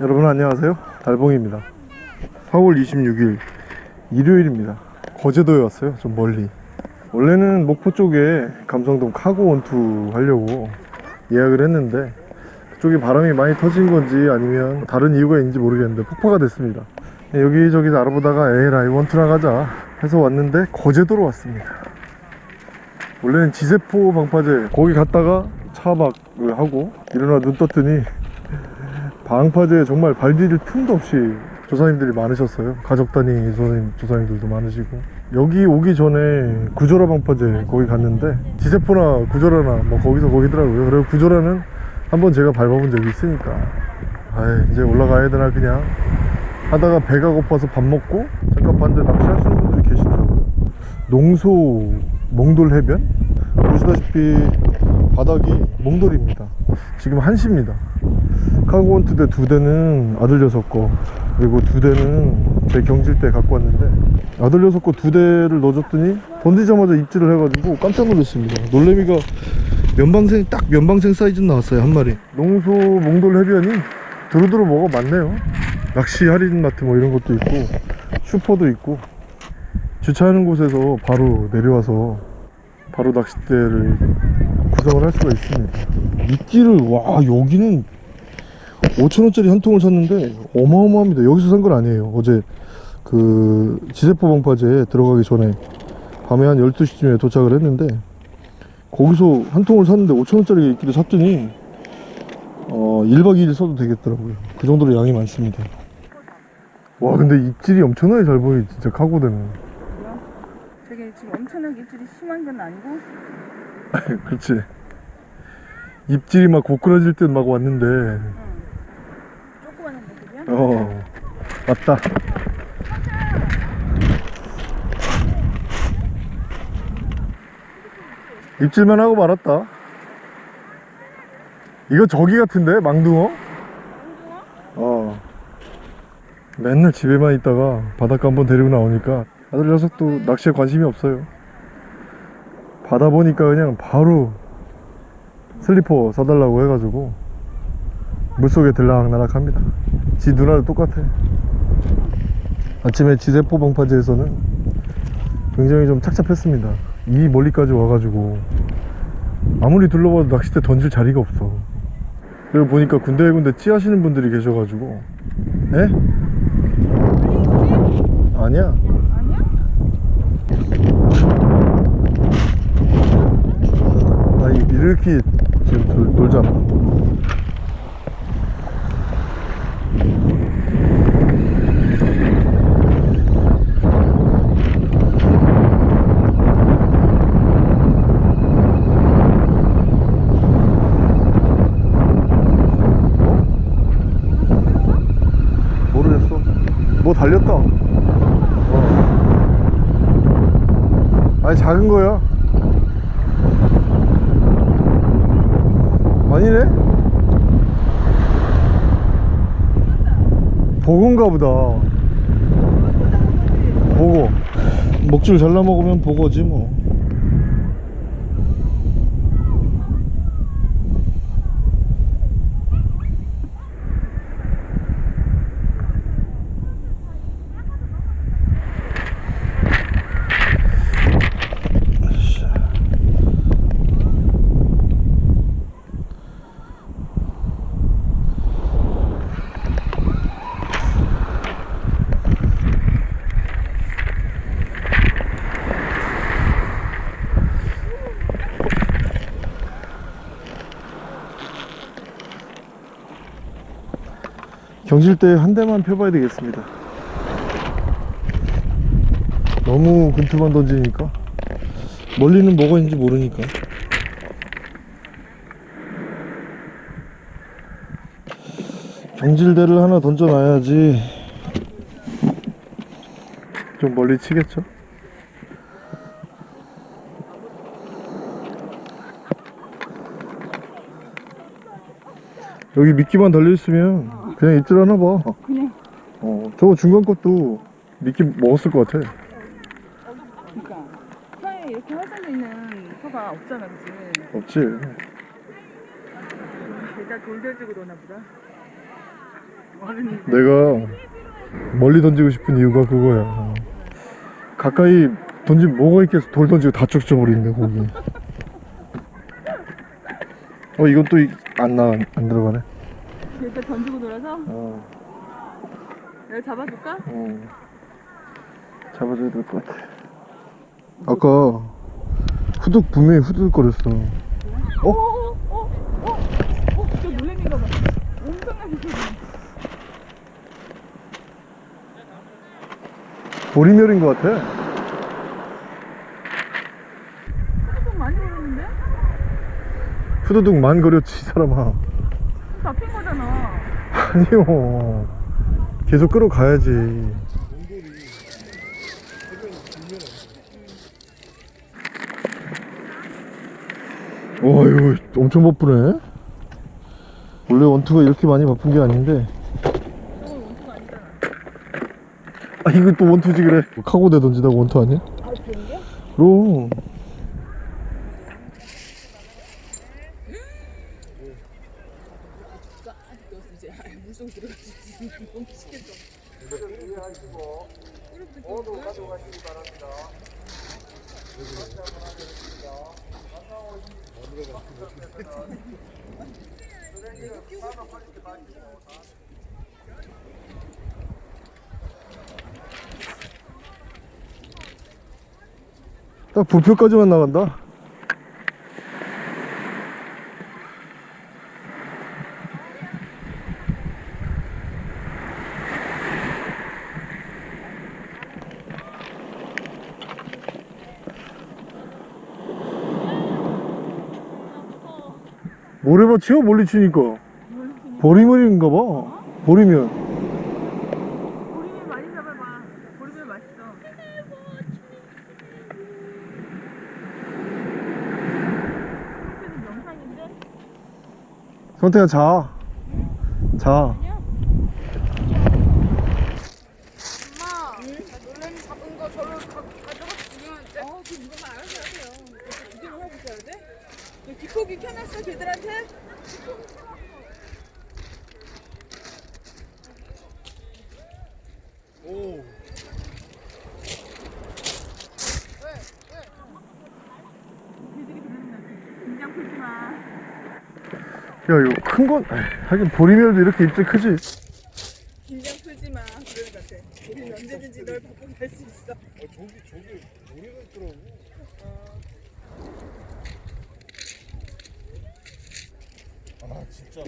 여러분 안녕하세요. 달봉입니다. 4월 26일 일요일입니다. 거제도에 왔어요 좀 멀리. 원래는 목포 쪽에 감성돔 카고 원투 하려고 예약을 했는데 그쪽에 바람이 많이 터진 건지 아니면 다른 이유가 있는지 모르겠는데 폭파가 됐습니다. 네, 여기저기 알아보다가 에라이 원투나 가자 해서 왔는데 거제도로 왔습니다. 원래는 지세포 방파제 거기 갔다가 차박을 하고 일어나 눈 떴더니 방파제에 정말 발 디딜 틈도 없이 조사님들이 많으셨어요. 가족 단위 조사님, 조사님들도 많으시고. 여기 오기 전에 구조라 방파제 거기 갔는데 지세포나 구조라나 뭐 거기서 거기더라고요. 그리고 구조라는 한번 제가 밟아본 적이 있으니까. 아 이제 올라가야 되나 그냥. 하다가 배가 고파서 밥 먹고 잠깐 봤는데 낚시하시는 분들이 계시더라고요. 농소 몽돌 해변? 보시다시피 바닥이 몽돌입니다. 지금 1시입니다 카고원투대 두 대는 아들 여섯 거 그리고 두 대는 제 경질 때 갖고 왔는데 아들 여섯 거두 대를 넣어줬더니 던지자마자 입질을 해가지고 깜짝 놀랐습니다. 놀래미가 면방생 딱 면방생 사이즈 나왔어요 한 마리. 농소 몽돌 해변이 두루두루 뭐가 많네요. 낚시 할인 마트 뭐 이런 것도 있고 슈퍼도 있고 주차하는 곳에서 바로 내려와서 바로 낚싯대를 구성을 할 수가 있습니다. 미끼를 와 여기는 5천원짜리 한 통을 샀는데 어마어마합니다. 여기서 산 건 아니에요. 어제 그 지세포 방파제에 들어가기 전에 밤에 한 12시쯤에 도착을 했는데 거기서 한 통을 샀는데 5천원짜리 미끼를 샀더니 어 1박 2일 써도 되겠더라고요. 그 정도로 양이 많습니다. 와 근데 입질이 엄청나게 잘 보여 진짜 카고대는 되게 지금 엄청나게 입질이 심한 건 아니고? 그렇지. 입질이 막 고꾸라질 듯 막 왔는데 응. 어 왔다. 입질만 하고 말았다. 이거 저기 같은데? 망둥어? 어. 맨날 집에만 있다가 바닷가 한번 데리고 나오니까 아들 녀석도 낚시에 관심이 없어요. 바다 보니까 그냥 바로 슬리퍼 사달라고 해가지고 물속에 들락날락 합니다 지 누나도 똑같아. 아침에 지세포 방파제에서는 굉장히 좀 착잡했습니다. 이 멀리까지 와가지고. 아무리 둘러봐도 낚싯대 던질 자리가 없어. 그리고 보니까 군데군데 찌하시는 분들이 계셔가지고. 에? 아니야. 아니야? 아 이렇게 지금 돌, 돌잖아 모르겠어 뭐 달렸다. 어. 아니 작은 거야 아니네? 보고인가 보다. 보고. 먹줄 잘라 먹으면 보고지 뭐 경질대 한 대만 펴봐야 되겠습니다. 너무 근투만 던지니까? 멀리는 뭐가 있는지 모르니까. 경질대를 하나 던져놔야지 좀 멀리 치겠죠? 여기 미끼만 달려있으면 그냥 입질 하나 봐 그냥 어, 저거 중간 것도 미끼 먹었을 것 같아 그러니까 사에 이렇게 활성돼 있는 소가 없잖아 그치? 없지 대자 돌려주고 노나 보다. 내가 멀리 던지고 싶은 이유가 그거야. 가까이 던지면 뭐가 있겠어. 돌 던지고 다 쪽져버리는데, 거기. 어, 이건 또 안 나, 안 들어가네. 일단 던지고 놀아서 어, 내가 잡아줄까? 어. 잡아줘야 될 것 같아. 아까 후둑, 분명히 후둑거렸어. 어? 어? 어? 어? 어? 진짜 놀래미가 봐. 엄청나게 소리. 보리멸인 것 같아. 조금 많이 오르는데? 후두둑 만 거렸지, 이 사람아. 잡힌 거잖아. 아니요. 계속 끌어가야지. 와, 이거 엄청 바쁘네. 원래 원투가 이렇게 많이 바쁜 게 아닌데. 아, 이거 또 원투지 그래. 카고대 던지다가 원투 아니야? 아, 그런 게? 그럼. 물속 들어가서 너무 시켰어. 딱 부표까지만 나간다. 치워 멀리 치니까. 보리물인가 봐. 보리면 많이 잡아봐. 보리면 맛있어. 이렇게는 영상인데? 선태야 자. 자. 엄마, 나 놀래미 잡은 거 저를 가, 가져갔으면 돼. 어, 그럼 이거만 알아서 하세요. 이렇게 구경을 하고 있어야 돼? 너 뒷고기 켜놨어, 걔들한테? 오. 긴장 풀지 마. 야 이거 큰 건 하긴 보리멸도 이렇게 입질 크지 긴장 풀지 마. 그러는 것 같아. 우리는 언제든지 널 바꾸고 갈수 있어. 저기 저기 모래가 있더라고 아 진짜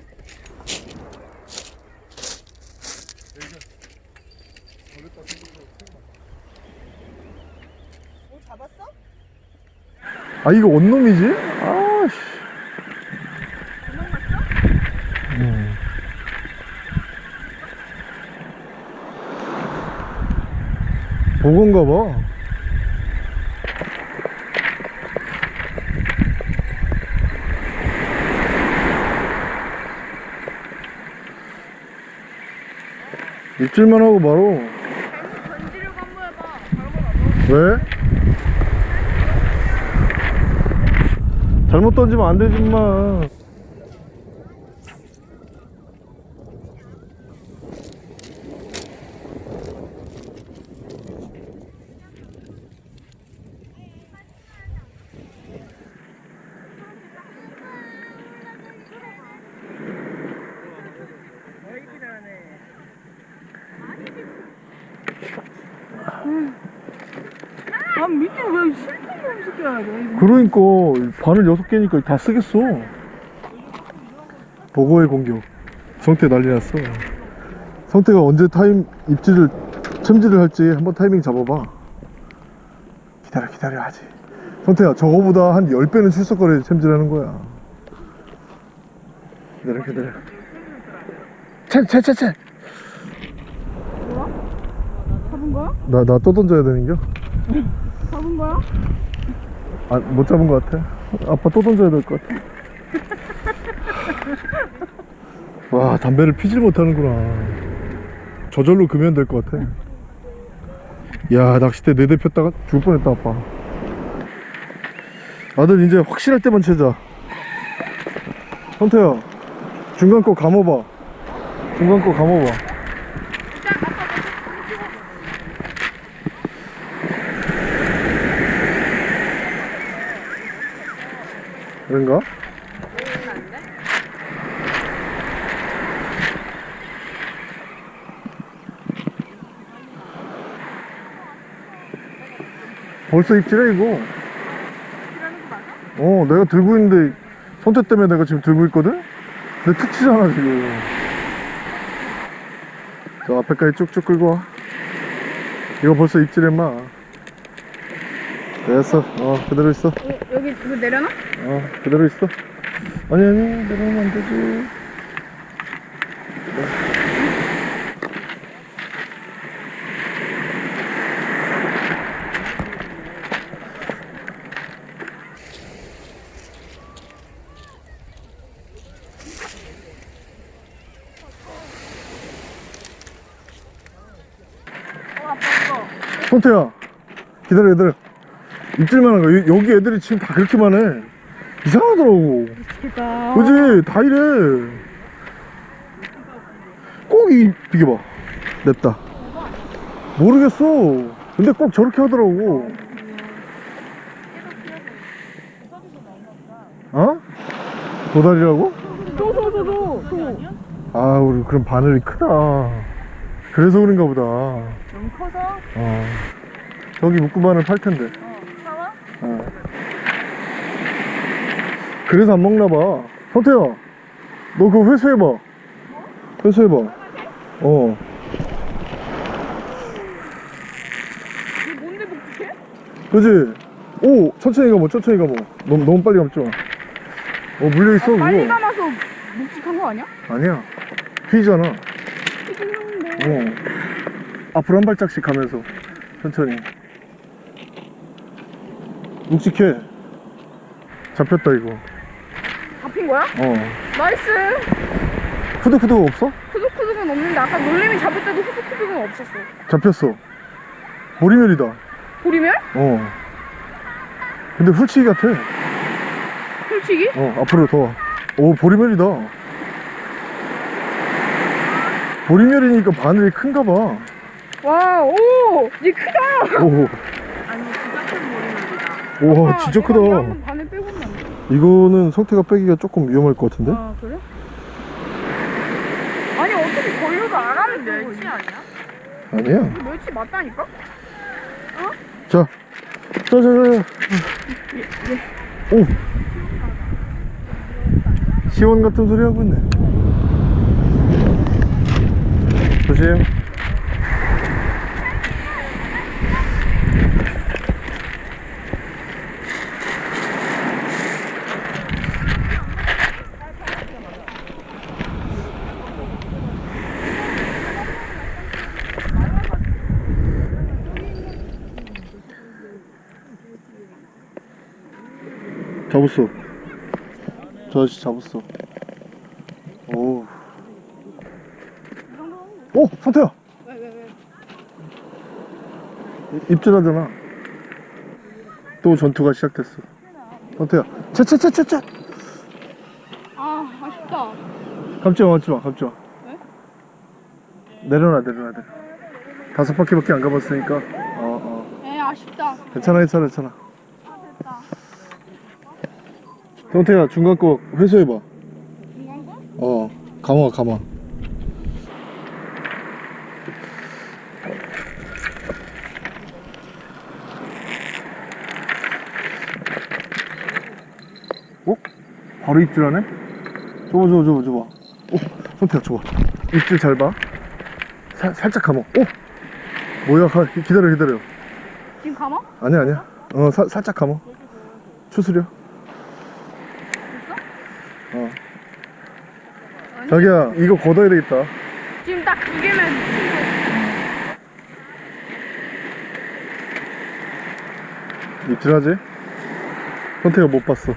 뭐 잡았어? 아 이거 원놈이지? 아씨 음. 보건가 봐 입질만 하고 바로. 왜? 잘못 던지면 안 되지 마. 어이긴 하네. 아, 밑에 왜 실패를 시켜야 돼? 그러니까 바늘 여섯 개니까 다 쓰겠어. 버거의 공격. 성태 난리 났어. 성태가 언제 타임 입질을 첨지를 할지 한번 타이밍 잡아봐. 기다려 기다려 하지. 성태야 저거보다 한 10배는 출석거려야 챔질하는 거야. 기다려 기다려. 채채채채. 뭐야? 잡은 거야? 나나 또 던져야 되는겨? 잡은 거야? 아, 못 잡은 것 같아. 아빠 또 던져야 될 것 같아. 와, 담배를 피질 못하는구나. 저절로 금연 될 것 같아. 야, 낚싯대 네대 폈다가 죽을 뻔했다, 아빠. 아들, 이제 확실할 때만 채자. 선태야, 중간 거 감아봐. 중간 거 감아봐. 그런가? 벌써 입질해 이거 어 내가 들고 있는데 선택 때문에 내가 지금 들고 있거든? 근데 툭 치잖아 지금 저 앞에까지 쭉쭉 끌고 와 이거 벌써 입질해 마 됐어. 어 그대로 있어. 어, 여기 이거 내려놔? 어 그대로 있어. 아니 아니 내려오면 안 되지. 어 아빠 이거. 손태야. 기다려 기다려 입질만 한 거야. 여- 여기 애들이 지금 다 그렇게 많해. 이상하더라고. 대박 그지? 다 이래. 꼭이 비켜봐. 냅다. 모르겠어. 근데 꼭 저렇게 하더라고. 어? 도다리라고? 소소소소 아 우리 그럼 바늘이 크다. 그래서 그런가 보다. 너무 커서? 어. 저기 묶음바늘 팔 텐데 어 사와? 어. 그래서 안 먹나 봐. 선태야, 너 그거 회수해봐. 회수해봐. 어. 뭔데 복잡해? 그지? 오, 천천히 가뭐, 천천히 가뭐. 너무, 너무 빨리 마. 어, 물려있어, 빨리 그거. 감아서 묵직한 거 아니야? 아니야. 휘잖아. 튀기는데 어. 앞으로 한 발짝씩 가면서. 천천히. 묵직해. 잡혔다, 이거. 잡힌 거야? 어. nice 후드후드가 없어? 후둑후둑은 없는데 아까 놀래미 잡을 때도 후둑후둑은 없었어 잡혔어. 보리멸이다. 보리멸? 어. 근데 훌치기 같아. 솔직히? 어, 앞으로 더. 와. 오, 보리멸이다. 보리멸이니까 바늘이 큰가 봐. 와오 얘 크다 오, 아니 진짜 큰 머리입니다. 와, 아빠, 진짜 크다. 이거? 이거는 성태가 빼기가 조금 위험할 것 같은데? 아 그래? 아니 어떻게 걸려도 안 하는 멸치 아니야? 아니야. 이거 멸치 맞다니까? 자, 자, 자, 자. 오. 시원 같은 소리 하고 있네. 조심. 잡았어. 저 아저씨 잡았어. 오. 오, 선태야. 왜 왜 왜? 이- 입질하잖아. 또 전투가 시작됐어. 선태야. 채채채채채. 아 아쉽다 감지 마, 감지 마, 감지 마. 왜? 내려놔, 내려놔, 내려. 다섯 바퀴밖에 안 가봤으니까. 어, 어. 에 아쉽다 괜찮아, 괜찮아, 괜찮아. 아 됐다 선태야, 중간 거 회수해봐. 중간 거? 어, 감아, 감아. 어? 바로 입질하네? 줘봐, 줘봐, 줘봐, 줘봐. 어, 선태야, 줘봐. 입질 잘 봐. 살, 살짝 감아. 어? 뭐야, 가, 기다려, 기다려. 지금 감아? 아니야, 아니야. 어, 사, 살짝 감아. 추스려. 어. 아니. 자기야, 이거 걷어야 되겠다. 지금 딱 두 개면 입질하지? 선택을 못 봤어.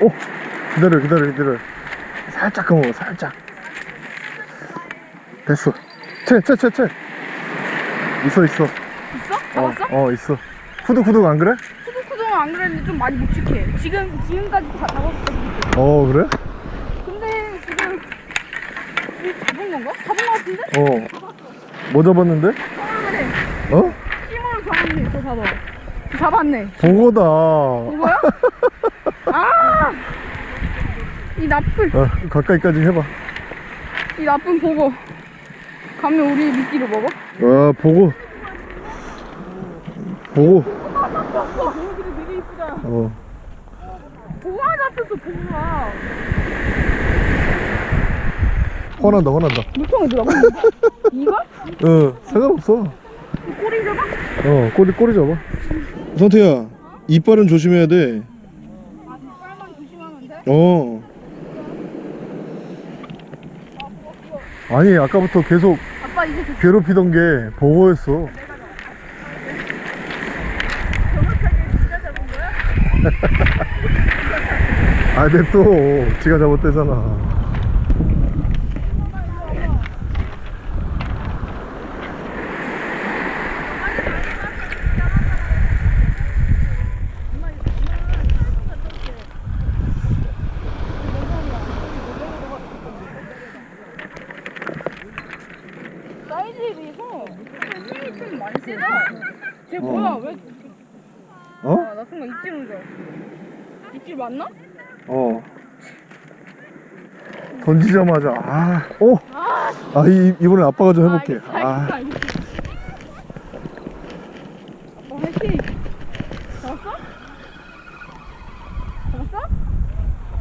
오! 기다려, 기다려, 기다려. 살짝 감아, 살짝. 됐어. 채, 채, 채, 채. 있어, 있어. 있어? 어, 잡았어? 어, 있어. 후둑후둑 안 그래? 후두쿠동은 안 그랬는데 좀 많이 묵직해 지금 지금까지 다 잡았어 어, 그래? 근데 잡은 건가? 잡은 거 같은데? 어. 뭐 잡았는데? 잡았네. 어? 싱어로 잡았네. 저 잡아. 잡았네. 보고다. 뭐야? 아! 이 나쁜, 어, 가까이까지 해봐. 이 나쁜 보고. 가면 우리 미끼로 먹어? 아, 보고. 보고. 보호들이 되게 이쁘다. 어. 잡혔어, 보고가. 화난다, 화난다. 물통에 들어가. 이거? 어, 상관없어. 꼬리 잡아? 어, 꼬리, 꼬리 잡아. 성태야, 이빨은 조심해야 돼. 아, 뒷발만 조심하면 돼? 어. 아니, 아까부터 계속 괴롭히던 게 보고였어. 정확하게 진짜 잡은 거야? 아, 냅둬. 지가 잘못되잖아. 사이즈에 비해서 힘이 좀 많이 세다. 쟤 뭐야? 왜? 어? 아, 나 순간 입질 온줄 알았어. 입질 맞나? 어. 던지자마자, 아, 오! 아, 이, 이번엔 아빠가 좀 해볼게. 아, 아. 아빠 화이팅! 잡았어? 잡았어?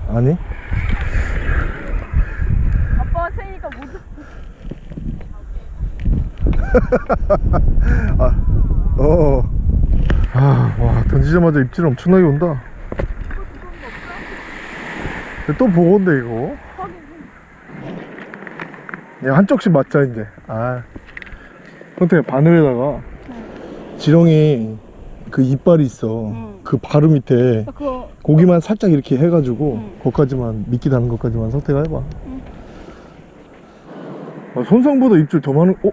아니? 아빠가 세니까 못 아, 어. 아, 와, 던지자마자 입질 엄청나게 온다. 또 보건데, 이거. 야, 한쪽씩 맞자, 이제. 아. 선택 바늘에다가 지렁이 그 이빨이 있어. 응. 그 바로 밑에 나 그거 고기만 살짝 이렇게 해가지고 응. 거기까지만 미끼 다는 것까지만 선택을 해봐. 응. 아, 손상보다 입질 더 많은. 어?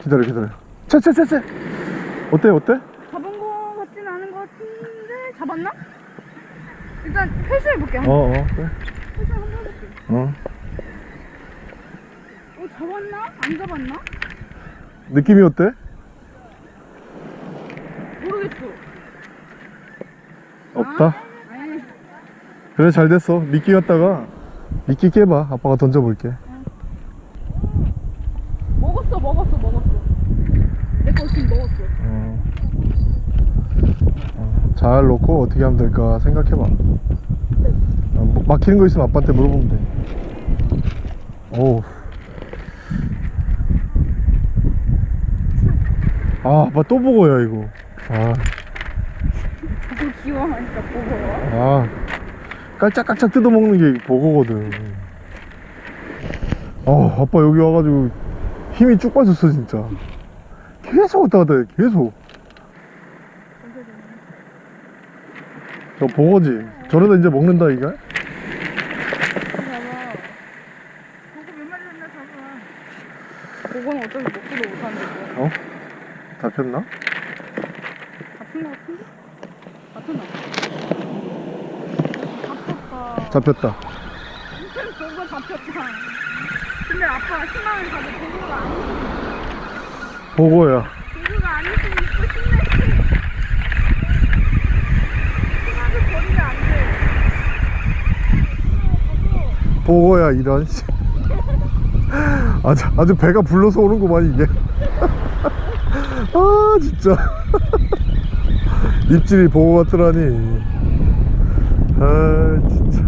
기다려 기다려. 채채채채. 어때 어때? 잡은 거 같진 않은 거 같은데 잡았나? 일단 회수해볼게. 어. 어. 그래. 회수 한번 해볼게. 어. 어 잡았나? 안 잡았나? 느낌이 어때? 모르겠어. 없다. 아니 그래 잘 됐어. 미끼 갖다가 미끼 깨봐. 아빠가 던져볼게. 먹었어 먹었어 먹었어. 내거 지금 먹었어. 어. 어, 잘 놓고 어떻게 하면 될까 생각해봐. 어, 뭐 막히는 거 있으면 아빠한테 물어보면 돼. 오. 아, 아빠 또 보고요 이거. 아, 자꾸 귀여워하니까 보고. 아, 깔짝깔짝 뜯어먹는 게 보고거든. 아, 아빠 여기 와가지고 힘이 쭉 빠졌어 진짜. 계속 왔다 갔다 해, 계속. 저 보고지. 저러다 이제 먹는다 이거. 보고 몇 마리 했나 잡아. 보고는 어차피 먹지도 못하는데 뭐. 어? 잡혔나? 잡힌 거 같은데? 잡혔나? 잡혔다. 잡혔다. 보고 잡혔다. 근데 아빠 희망을 가져 보고가 아니지. 보고야. 보고가 아니지. 있고 싶네. 희망을 버리면 안 돼. 보고야 이런. 씨. 아주 아주 배가 불러서 오는구만 이게. 아 진짜. 입질이 보고 같더라니. 아 진짜.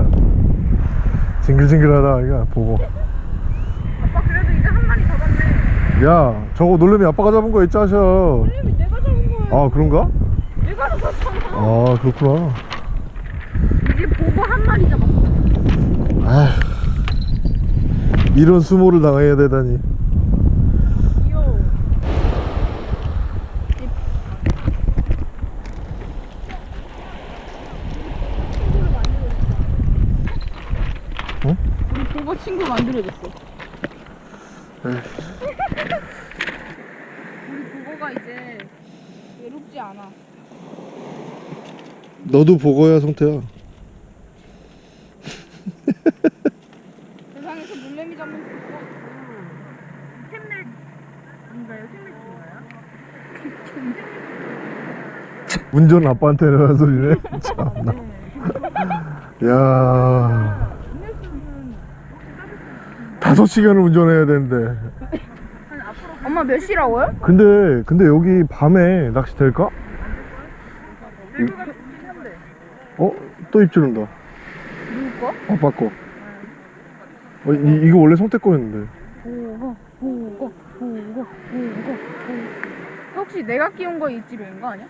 징글징글하다 이거 보고. 아빠 그래도 이제 한 마리 잡았네. 야 저거 놀래미 아빠가 잡은 거 있지 하셔. 놀래미 내가 잡은 거야. 아 그런가? 내가 잡았잖아. 아 그렇구나. 이제 보고 한 마리 잡았어. 아 이런 수모를 당해야 되다니. 귀여워. 어? 우리 보고 친구 만들어줬어. 우리 보고가 이제 외롭지 않아. 너도 보고야 성태야. 세상에서 물레미 잡는 보고 운전 아빠한테는 하는 소리네. 참나. 야. 다섯 시간을 운전해야 되는데. 엄마 몇 시라고요? 근데 근데 여기 밤에 낚시 될까? 어? 또 입질 온다. 누구 거? 아빠 거. 어, 이, 이거 원래 성태 거였는데. 보고 보고 보고 보고 혹시 내가 끼운 거 입질인 거 아니야?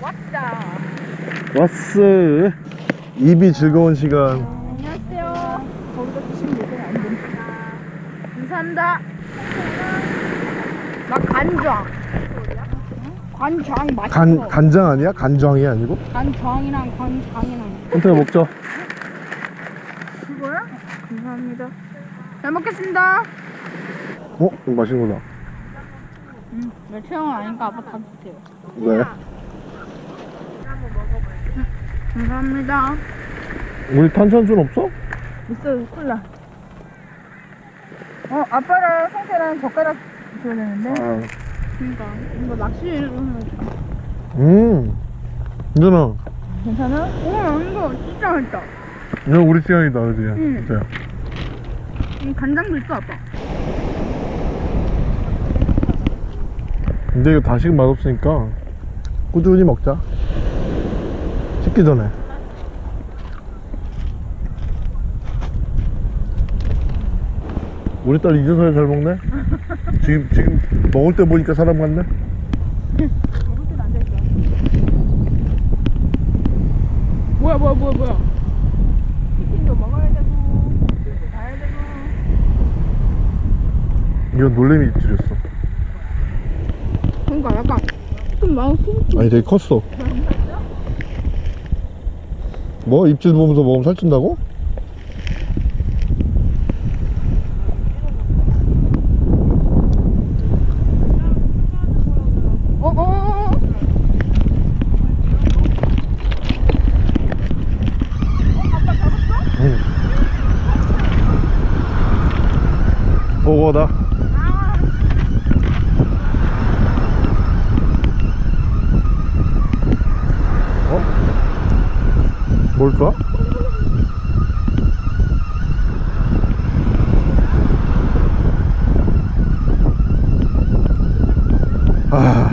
왔다. 왔어. 입이 즐거운 시간. 안녕하세요. 거기다 드시면 되세요. 안 됩니다. 감사합니다. 나 간장. 간장 맛있어. 간 간장 아니야? 간장이 아니고? 간장이랑 간장이랑. 성태가 먹자. 그거야? 감사합니다. 잘 먹겠습니다. 어? 이거 맛있는 거다. 음, 멸치형은 아니까 아빠 다 주세요. 왜? 감사합니다. 우리 탄산수 없어? 있어요, 콜라. 어, 아빠랑 성태랑 젓가락 줘야 되는데. 아. 그니까. 이거 낚시를 하면 음. 괜찮아. 괜찮아? 오, 이거 진짜 맛있다. 이거 우리 시간이다, 그지? 응. 진짜. 이 간장도 있어, 아빠. 근데 이거 다시금 맛없으니까 꾸준히 먹자. 식기 전에. 우리 딸 이제서야 잘 먹네? 지금, 지금 먹을 때 보니까 사람 같네? 먹을 땐 앉아있어. 뭐야, 뭐야, 뭐야, 뭐야. 치킨도 먹어야 되고, 가야 되고. 이건 놀래미 입질이었어. 그러니까 약간 좀숨 아니, 되게 컸어. 뭐? 입질 보면서 먹으면 살찐다고? 어, 어, 어, 어. 응. 보고다. 어? 뭘까? 아.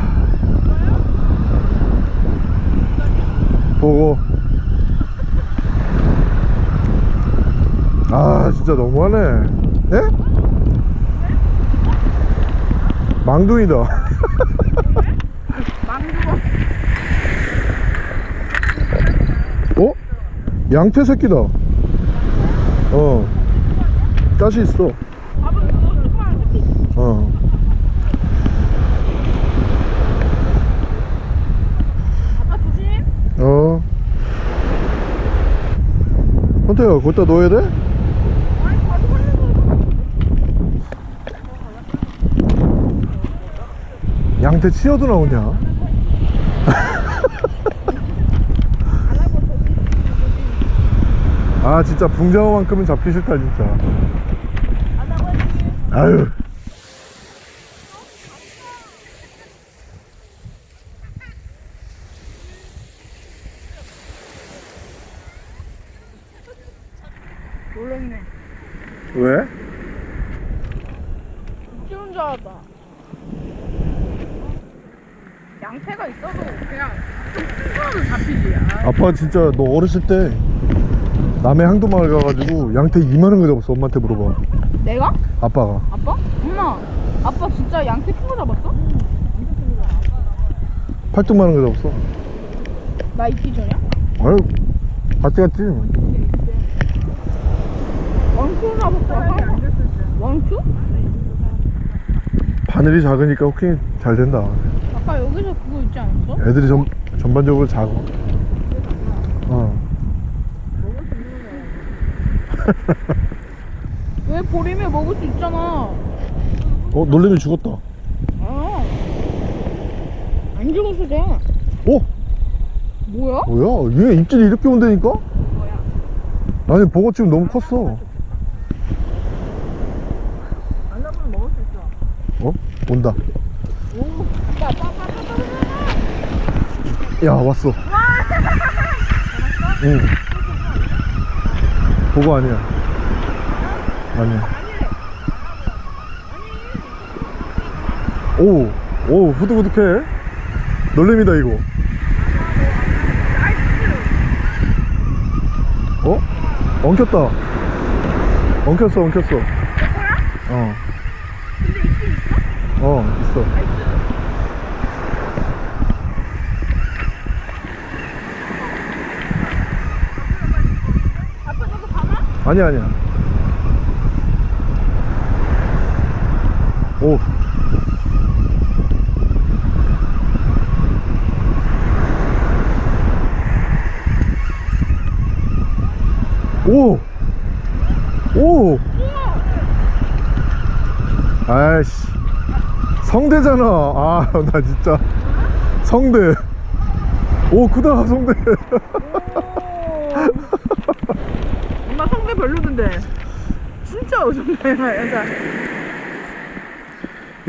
보고. 아 진짜 너무하네 예? 망둥이다 어? 양태 새끼다 어 가시 있어 어. 어. 헌태야, 거기다 넣어야 돼? 아니, 가져가려고. 양태 치어도 나오냐? 아, 진짜 붕장어만큼은 잡기 싫다, 진짜. 아유. 놀랐네. 왜? 키운 줄 알았다. 양태가 있어도 그냥 좀큰 거는 잡히지. 아, 아빠 진짜 너 어렸을 때 남해 항도마을 가가지고 양태 2만원 거 잡았어, 엄마한테 물어봐. 내가? 아빠가. 아빠? 엄마, 아빠 진짜 양태 큰 거 잡았어? 8등만원 거 잡았어. 나 있기 전이야? 아유, 같이 갔지. 왕추 잡았어. 왕추? 바늘이 작으니까 호킹이 잘 된다. 아까 여기서 그거 있지 않았어? 애들이 전, 전반적으로 작아. 어. 왜 버리면 먹을 수 있잖아. 어 놀래미 죽었다 아. 안 죽었어, 쟤. 어? 뭐야? 뭐야 얘 입질이 이렇게 온다니까? 아니 버거 지금 너무 컸어 안 나보면 먹을 수 있어. 어? 온다 오. 야, 빠빠빠빠. 야 왔어. 응. 버거 아니야. 아니야. 오, 오 후두부둑해. 놀래미다 이거. 어? 엉켰다. 엉켰어 엉켰어. 어 근데 있긴 있어? 어 있어 아빠 너도 가나? 아니야 아니야. 오. 오! 오! 아이씨. 성대잖아. 아 나 진짜. 성대. 오 크다 성대 엄마 성대 진짜 어정네. 여자.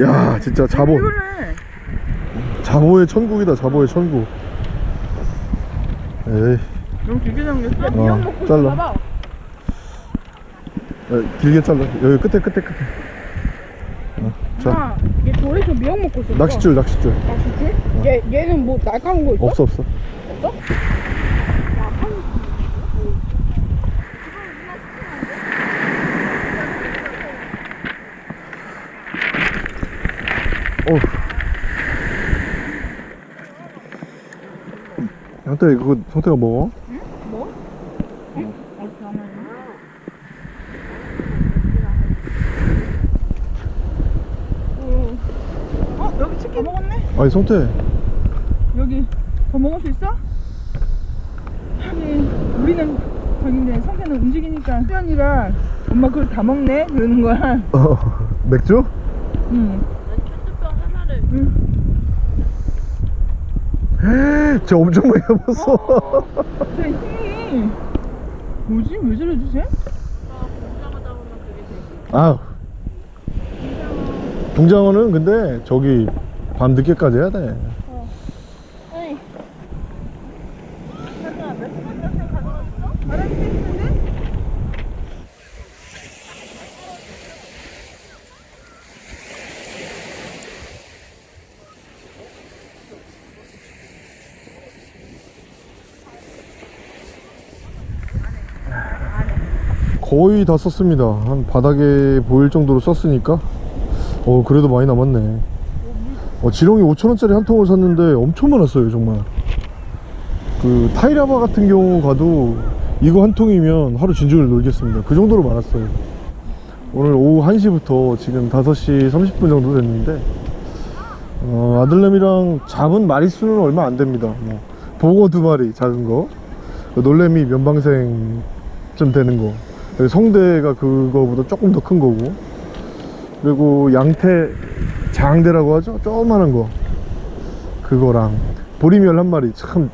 야 진짜 자보 이거를 자보의 천국이다 자보의 천국 에이 너무 길게 잠겼어. 어, 미역 먹고 잘라. 봐. 야, 길게 잘라 여기 끝에 끝에 끝에 어, 자 아, 얘 돌에서 미역 먹고 있어. 낚싯줄 낚싯줄 낚싯줄? 얘, 얘는 뭐 날카로운 거 있어? 없어 없어 없어? 형태 그거 성태가 먹어? 뭐? 응? 어, 잠깐만. 어 여기 치킨 먹었네. 아니 성태 여기 더 먹을 수 있어? 하긴 우리는 저긴데 성태는 움직이니까 수연이가 엄마 그걸 다 먹네 그러는 거야. 어, 맥주? 응. 쟤 엄청 많이 남았어 저 힘이 뭐지? 왜 저러지 쟤? 아 붕장어는 근데 저기 밤 늦게까지 해야 돼 거의 다 썼습니다. 한 바닥에 보일 정도로 썼으니까. 어 그래도 많이 남았네. 어, 지렁이 5천원짜리 한 통을 샀는데 엄청 많았어요 정말. 그 타이라바 같은 경우 가도 이거 한 통이면 하루 진중을 놀겠습니다. 그 정도로 많았어요. 오늘 오후 1시부터 지금 5시 30분 정도 됐는데 어, 아들내미랑 잡은 마리수는 얼마 안 됩니다. 뭐, 보고 두 마리 작은 거. 놀래미 면방생 좀 되는 거 성대가 그거보다 조금 더 큰 거고. 그리고 양태 장대라고 하죠? 조그마한 거. 그거랑. 보리멸 한 마리. 참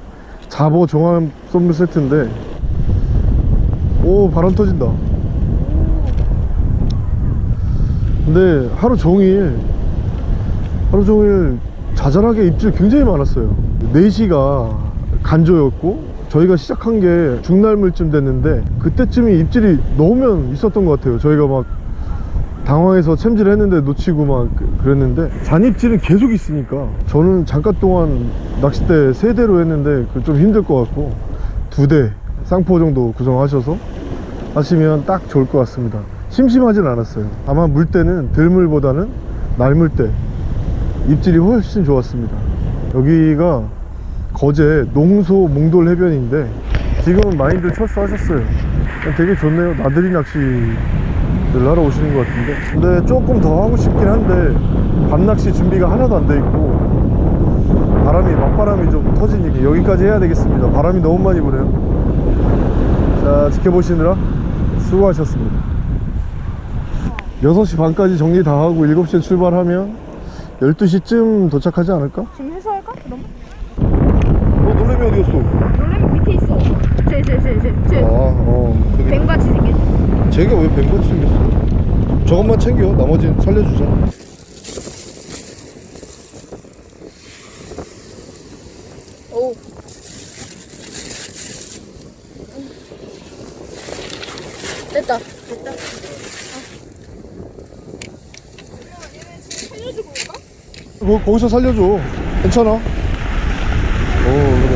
잡어 종합 선물 세트인데. 오 바람 터진다. 근데 하루 종일 하루 종일 자잘하게 입질 굉장히 많았어요. 4시가 간조였고 저희가 시작한 게 중날물쯤 됐는데 그때쯤이 입질이 넣으면 있었던 것 같아요. 저희가 막 당황해서 챔질 했는데 놓치고 막 그- 그랬는데 잔입질은 계속 있으니까 저는 잠깐 동안 낚싯대 세 대로 했는데 그좀 힘들 것 같고 두 대 쌍포 정도 구성하셔서 하시면 딱 좋을 것 같습니다. 심심하진 않았어요. 다만 물때는 들물보다는 날물때 입질이 훨씬 좋았습니다. 여기가 거제 농소 몽돌 해변인데 지금은 많이들 철수하셨어요. 되게 좋네요. 나들이 낚시를 하러 오시는 것 같은데. 근데 조금 더 하고 싶긴 한데 밤낚시 준비가 하나도 안 돼 있고 바람이 맞바람이 좀 터지니까 여기까지 해야 되겠습니다. 바람이 너무 많이 부네요. 자 지켜보시느라 수고하셨습니다. 6시 반까지 정리 다 하고 7시에 출발하면 12시쯤 도착하지 않을까? 지금 해소할까? 어 놀래미 어디 갔어? 놀래미 밑에 있어. 쟤, 쟤, 쟤, 쟤, 쟤. 아 어 저기 뱀같이 생겼어. 쟤가 왜 뱀같이 생겼어? 저것만 챙겨 나머지는 살려주자 오. 됐다. 됐다. 뭐 거기서 살려줘 괜찮아 어 그래